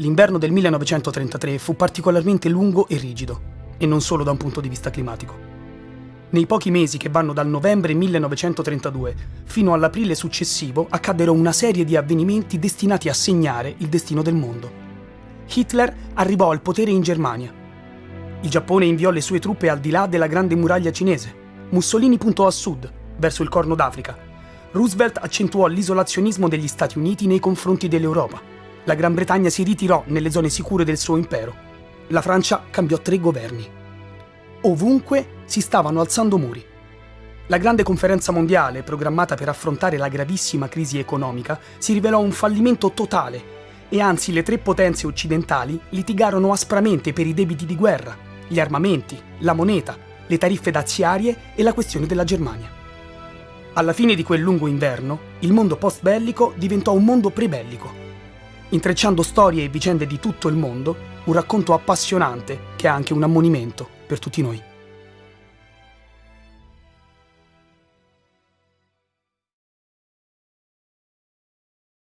L'inverno del 1933 fu particolarmente lungo e rigido, e non solo da un punto di vista climatico. Nei pochi mesi che vanno dal novembre 1932 fino all'aprile successivo accaddero una serie di avvenimenti destinati a segnare il destino del mondo. Hitler arrivò al potere in Germania. Il Giappone inviò le sue truppe al di là della grande muraglia cinese. Mussolini puntò a sud, verso il Corno d'Africa. Roosevelt accentuò l'isolazionismo degli Stati Uniti nei confronti dell'Europa la Gran Bretagna si ritirò nelle zone sicure del suo impero. La Francia cambiò tre governi. Ovunque si stavano alzando muri. La grande conferenza mondiale, programmata per affrontare la gravissima crisi economica, si rivelò un fallimento totale e anzi le tre potenze occidentali litigarono aspramente per i debiti di guerra, gli armamenti, la moneta, le tariffe daziarie e la questione della Germania. Alla fine di quel lungo inverno, il mondo post-bellico diventò un mondo prebellico intrecciando storie e vicende di tutto il mondo, un racconto appassionante che è anche un ammonimento per tutti noi.